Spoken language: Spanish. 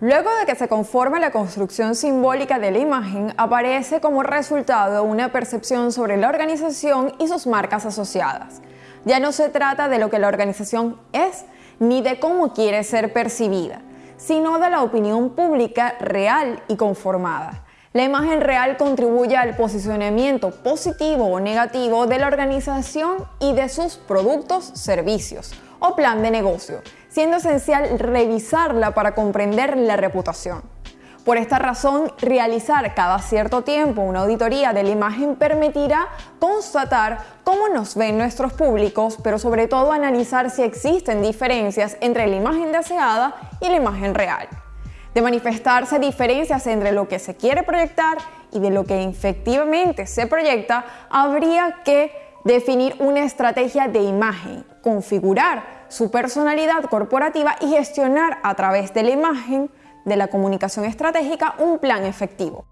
Luego de que se conforme la construcción simbólica de la imagen, aparece como resultado una percepción sobre la organización y sus marcas asociadas. Ya no se trata de lo que la organización es, ni de cómo quiere ser percibida, sino de la opinión pública real y conformada. La imagen real contribuye al posicionamiento positivo o negativo de la organización y de sus productos, servicios o plan de negocio, siendo esencial revisarla para comprender la reputación. Por esta razón, realizar cada cierto tiempo una auditoría de la imagen permitirá constatar cómo nos ven nuestros públicos, pero sobre todo analizar si existen diferencias entre la imagen deseada y la imagen real. De manifestarse diferencias entre lo que se quiere proyectar y de lo que efectivamente se proyecta, habría que definir una estrategia de imagen, configurar su personalidad corporativa y gestionar a través de la imagen de la comunicación estratégica un plan efectivo.